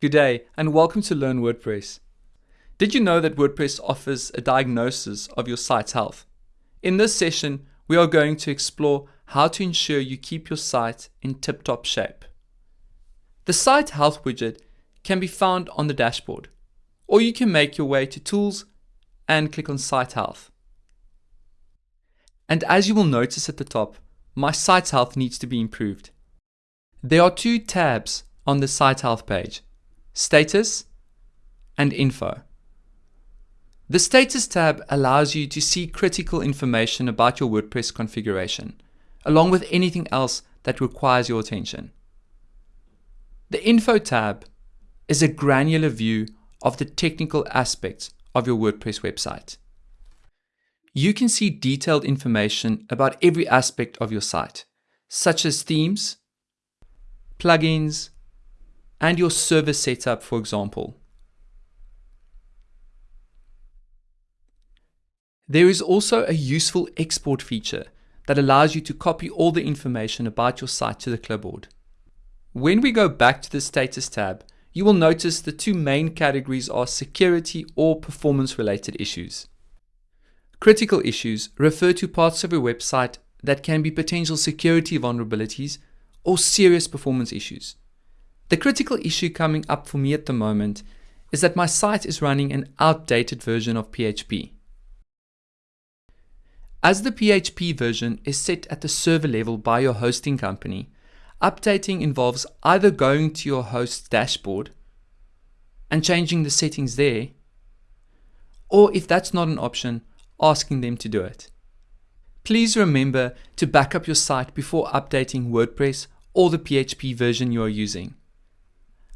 Good day and welcome to Learn WordPress. Did you know that WordPress offers a diagnosis of your site's health? In this session, we are going to explore how to ensure you keep your site in tip-top shape. The Site Health widget can be found on the dashboard, or you can make your way to Tools and click on Site Health. And as you will notice at the top, my site's health needs to be improved. There are two tabs on the Site Health page status, and info. The status tab allows you to see critical information about your WordPress configuration, along with anything else that requires your attention. The info tab is a granular view of the technical aspects of your WordPress website. You can see detailed information about every aspect of your site, such as themes, plugins, and your server setup, for example. There is also a useful export feature that allows you to copy all the information about your site to the clipboard. When we go back to the status tab, you will notice the two main categories are security or performance related issues. Critical issues refer to parts of your website that can be potential security vulnerabilities or serious performance issues. The critical issue coming up for me at the moment is that my site is running an outdated version of PHP. As the PHP version is set at the server level by your hosting company, updating involves either going to your host's dashboard and changing the settings there, or if that's not an option, asking them to do it. Please remember to back up your site before updating WordPress or the PHP version you are using.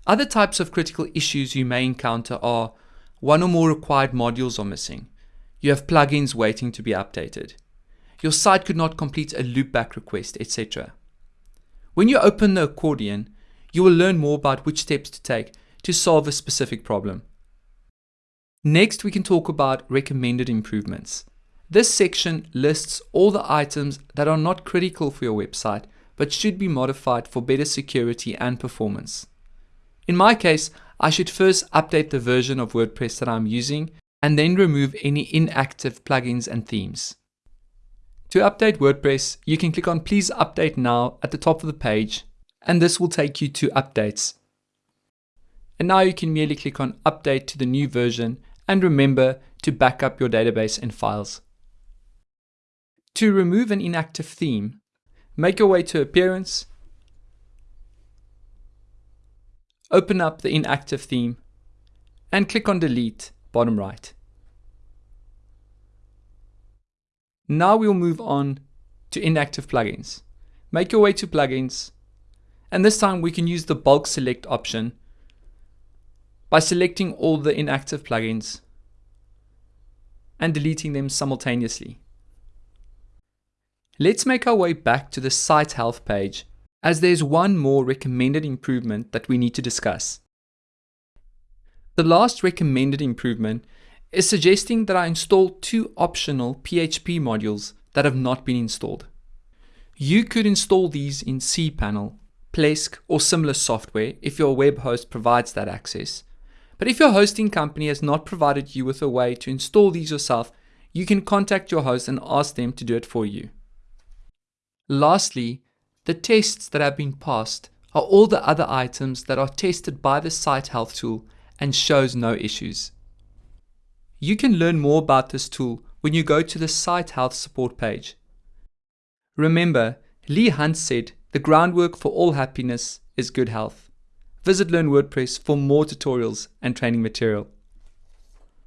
Other types of critical issues you may encounter are one or more required modules are missing. You have plugins waiting to be updated. Your site could not complete a loopback request, etc. When you open the accordion, you will learn more about which steps to take to solve a specific problem. Next, we can talk about recommended improvements. This section lists all the items that are not critical for your website but should be modified for better security and performance. In my case, I should first update the version of WordPress that I'm using and then remove any inactive plugins and themes. To update WordPress, you can click on Please Update Now at the top of the page, and this will take you to Updates. And now you can merely click on Update to the new version and remember to back up your database and files. To remove an inactive theme, make your way to Appearance open up the inactive theme and click on delete bottom right. Now we'll move on to inactive plugins. Make your way to plugins and this time we can use the bulk select option by selecting all the inactive plugins and deleting them simultaneously. Let's make our way back to the site health page as there's one more recommended improvement that we need to discuss. The last recommended improvement is suggesting that I install two optional PHP modules that have not been installed. You could install these in cPanel, Plesk, or similar software if your web host provides that access. But if your hosting company has not provided you with a way to install these yourself, you can contact your host and ask them to do it for you. Lastly, the tests that have been passed are all the other items that are tested by the site health tool and shows no issues. You can learn more about this tool when you go to the site health support page. Remember, Leigh Hunt said the groundwork for all happiness is good health. Visit Learn WordPress for more tutorials and training material.